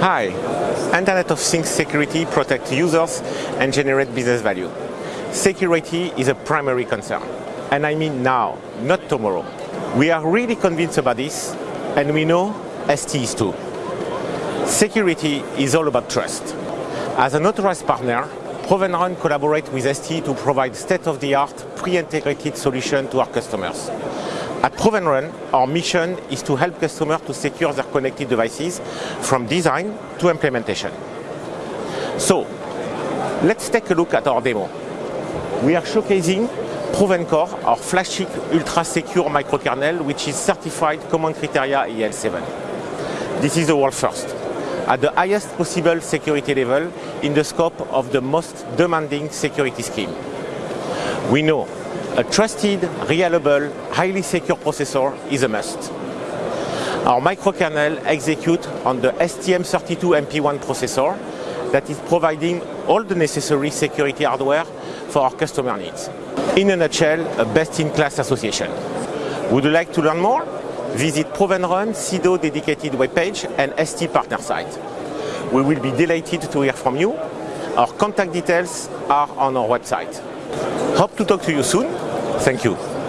Hi, Internet of Things security protects users and generates business value. Security is a primary concern, and I mean now, not tomorrow. We are really convinced about this, and we know ST is too. Security is all about trust. As an authorized partner, Provenrun collaborates with ST to provide state-of-the-art pre-integrated solution to our customers. At Provenrun, our mission is to help customers to secure their connected devices from design to implementation. So, let's take a look at our demo. We are showcasing Provencore, our flagship ultra-secure microkernel, which is certified Common Criteria EAL7. This is the world first at the highest possible security level in the scope of the most demanding security scheme. We know a trusted, reliable, highly secure processor is a must. Our microkernel executes on the STM32MP1 processor that is providing all the necessary security hardware for our customer needs. In a nutshell, a best-in-class association. Would you like to learn more? Visit Provenrun CIDO dedicated webpage and ST partner site. We will be delighted to hear from you. Our contact details are on our website. Hope to talk to you soon. Thank you.